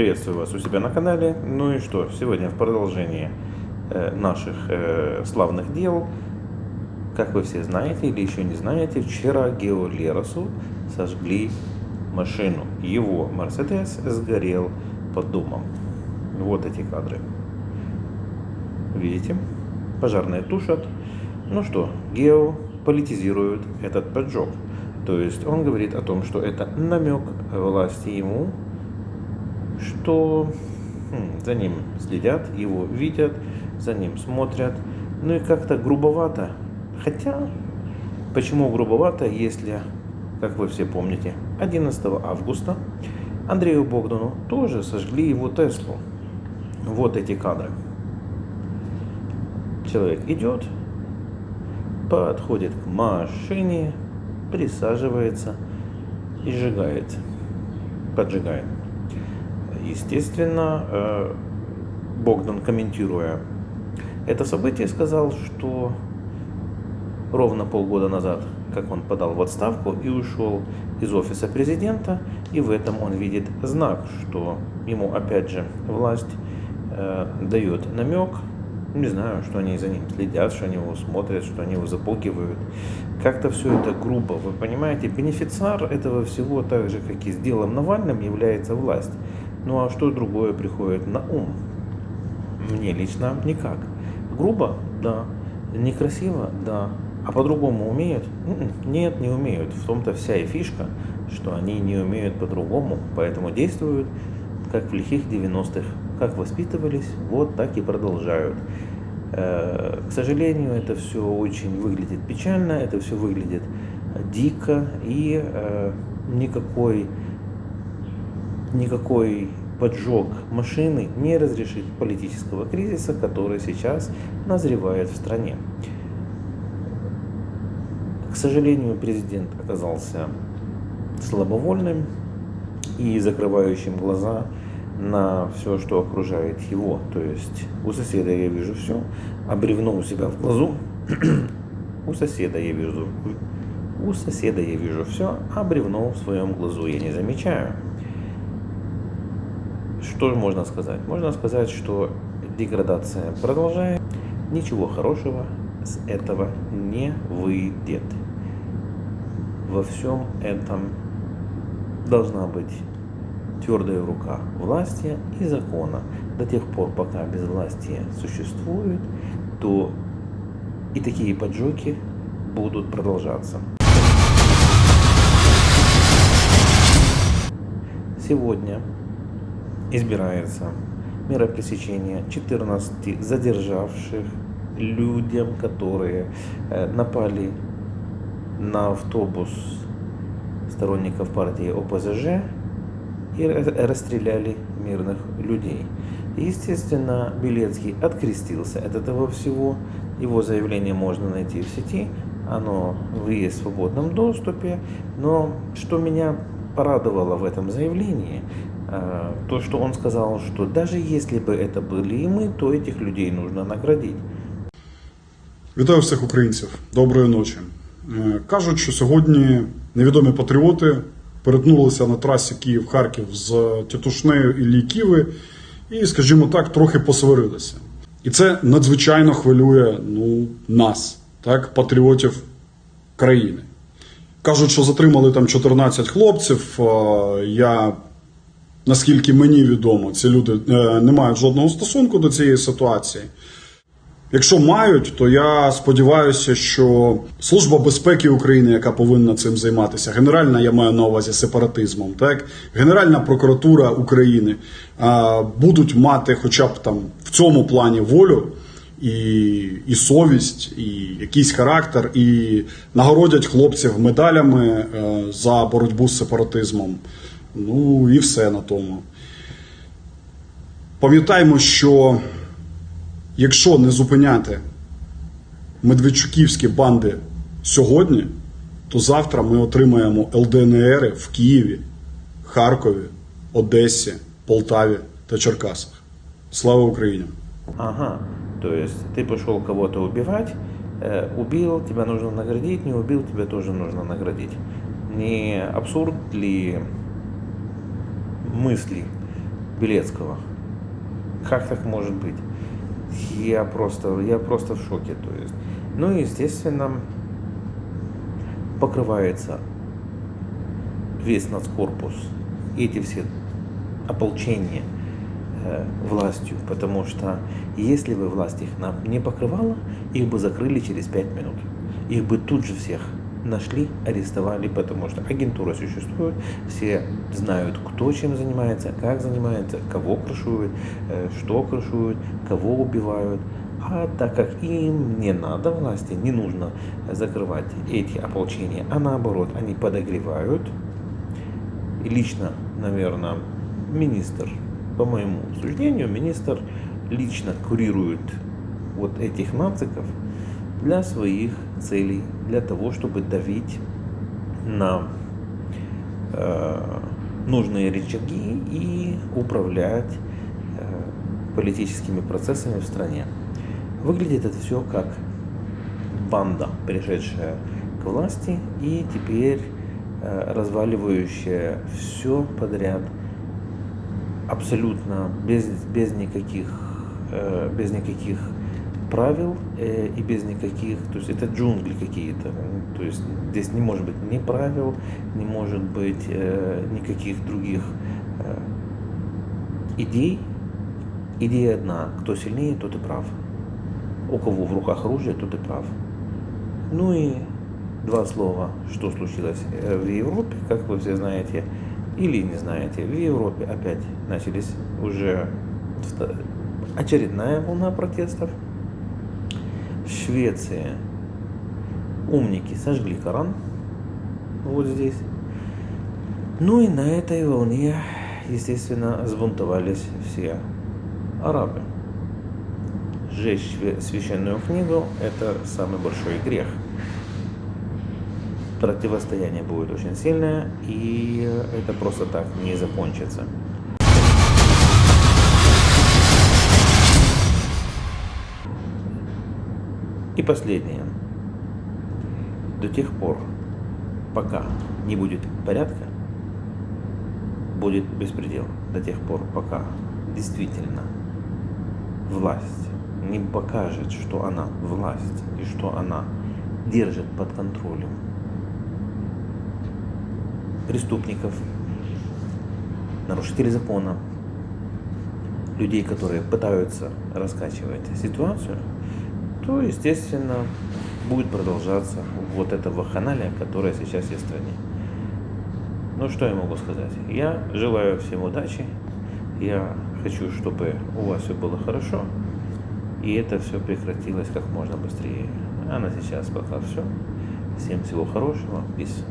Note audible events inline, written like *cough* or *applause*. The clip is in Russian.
Приветствую вас у себя на канале. Ну и что, сегодня в продолжении э, наших э, славных дел, как вы все знаете или еще не знаете, вчера Гео Леросу сожгли машину. Его Мерседес сгорел под домом. Вот эти кадры. Видите? Пожарные тушат. Ну что, Гео политизирует этот поджог. То есть он говорит о том, что это намек власти ему, что хм, за ним следят, его видят, за ним смотрят. Ну и как-то грубовато. Хотя, почему грубовато, если, как вы все помните, 11 августа Андрею Богдану тоже сожгли его Теслу. Вот эти кадры. Человек идет, подходит к машине, присаживается и сжигает, поджигает. Естественно, э, Богдан, комментируя это событие, сказал, что ровно полгода назад, как он подал в отставку и ушел из офиса президента, и в этом он видит знак, что ему опять же власть э, дает намек не знаю, что они за ним следят, что они его смотрят, что они его запугивают. Как-то все это грубо, вы понимаете? Бенефициар этого всего, так же, как и с делом Навальным, является власть. Ну а что другое приходит на ум? Мне лично никак. Грубо? Да. Некрасиво? Да. А по-другому умеют? М-м, нет, не умеют. В том-то вся и фишка, что они не умеют по-другому, поэтому действуют, как в лихих 90-х как воспитывались, вот так и продолжают. Э, к сожалению, это все очень выглядит печально, это все выглядит дико, и э, никакой, никакой поджог машины не разрешит политического кризиса, который сейчас назревает в стране. К сожалению, президент оказался слабовольным и закрывающим глаза на все, что окружает его. То есть у соседа я вижу все, а бревно у себя в глазу. *clears throat* у соседа я вижу у соседа я вижу все, а бревно в своем глазу я не замечаю. Что же можно сказать? Можно сказать, что деградация продолжает. Ничего хорошего с этого не выйдет. Во всем этом должна быть твердая рука власти и закона. До тех пор, пока безвластие существует, то и такие поджоги будут продолжаться. Сегодня избирается мера пресечения 14 задержавших людям, которые э, напали на автобус сторонников партии ОПЗЖ и расстреляли мирных людей. Естественно, Белецкий открестился от этого всего. Его заявление можно найти в сети, оно есть в свободном доступе. Но что меня порадовало в этом заявлении, э, то, что он сказал, что даже если бы это были и мы, то этих людей нужно наградить. Вітаю всіх українців. Доброї ночі. Е, кажуть, що сьогодні невідомі патріоти перетнулися на трасі Київ-Харків з Тітушнею і Лійківи, і, скажімо так, трохи посварилися. І це надзвичайно хвилює ну, нас, так, патріотів країни. Кажуть, що затримали там 14 хлопців. Я, наскільки мені відомо, ці люди е, не мають жодного стосунку до цієї ситуації. Якщо мають, то я сподіваюся, що служба безпеки України, яка повинна цим займатися, генеральна я маю на увазі сепаратизмом, так Генеральна прокуратура України будуть мати, хоча б там в цьому плані волю і і совість, і якийсь характер, і нагородять хлопців медалями е, за боротьбу з сепаратизмом. Ну і все на тому. Пам'ятаємо, що якщо не зупиняти медведчуківські банди сьогодні, то завтра ми отримаємо ЛДНР в Києві, Харкові, Одесі, Полтаві та Черкасах. Слава Україні! Ага, то есть ты пошел кого-то убивать, э, убил, тебя нужно наградить, не убил, тебя тоже нужно наградить. Не абсурд ли мысли Белецкого. Как так может быть? Я просто, я просто в шоке. То есть. Ну и, естественно, покрывается весь нацкорпус, эти все ополчения властью, потому что если бы власть их нам не покрывала, их бы закрыли через 5 минут. Их бы тут же всех нашли, арестовали, потому что агентура существует, все знают, кто чем занимается, как занимается, кого крышуют, э, что крышуют, кого убивают. А так как им не надо власти, не нужно закрывать эти ополчения, а наоборот, они подогревают. И лично, наверное, министр, по моему суждению, министр лично курирует вот этих нациков для своих целей, для того, чтобы давить на э, нужные рычаги и управлять э, политическими процессами в стране. Выглядит это все как банда, пришедшая к власти и теперь э, разваливающая все подряд, абсолютно без, без никаких, э, без никаких правил э, и без никаких, то есть это джунгли какие-то, то есть здесь не может быть ни правил, не может быть э, никаких других э, идей. Идея одна, кто сильнее, тот и прав. У кого в руках оружие, тот и прав. Ну и два слова, что случилось э, в Европе, как вы все знаете, или не знаете, в Европе опять начались уже очередная волна протестов. Швеция. Умники сожгли Коран. Вот здесь. Ну и на этой волне, естественно, сбунтовались все арабы. Сжечь священную книгу – это самый большой грех. Противостояние будет очень сильное, и это просто так не закончится. И последнее. До тех пор, пока не будет порядка, будет беспредел. До тех пор, пока действительно власть не покажет, что она власть и что она держит под контролем преступников, нарушителей закона, людей, которые пытаются раскачивать ситуацию, то, естественно, будет продолжаться вот эта вахханалия, которая сейчас есть в стране. Ну, что я могу сказать? Я желаю всем удачи. Я хочу, чтобы у вас все было хорошо. И это все прекратилось как можно быстрее. А на сейчас пока все. Всем всего хорошего. Peace.